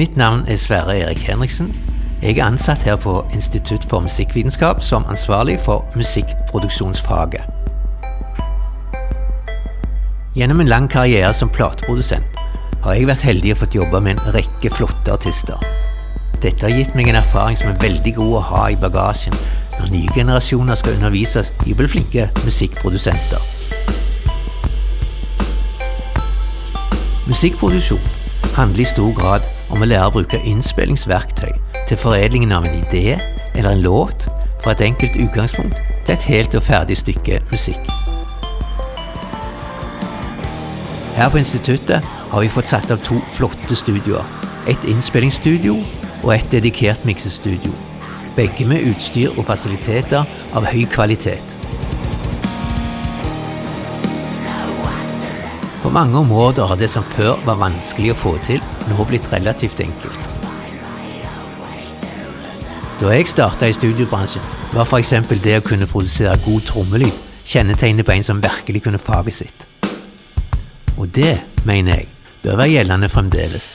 Mitt navn er Sverre Erik Henriksen. Jeg er ansatt her på Institutt for musikkvitenskap som ansvarlig for musikkproduksjonsfaget. Gjennom en lang karriere som plateprodusent har jeg vært heldig og fått jobbe med en rekke flotte artister. Dette har gitt meg en erfaring som er veldig god å ha i bagasjen når nye generasjoner skal undervises i å bli flinke musikkprodusenter. Musikkproduksjon handler i stor grad om å lære å bruke innspillingsverktøy til foredlingen av en idé eller en låt fra et enkelt utgangspunkt til et helt og ferdig stykke musikk. Her på instituttet har vi fått satt av to flotte studioer. Et innspillingsstudio og et dedikert miksestudio. Begge med utstyr og fasiliteter av høy kvalitet. På mange områder har det som før var vanskelig å få til, nå blitt relativt enkelt. Da jeg starta i studiobransjen, var f.eks. det å kunne produsere god trommelyd kjennetegnet på en som virkelig kunne faget sitt. Og det, mener jeg, bør være gjeldende fremdeles.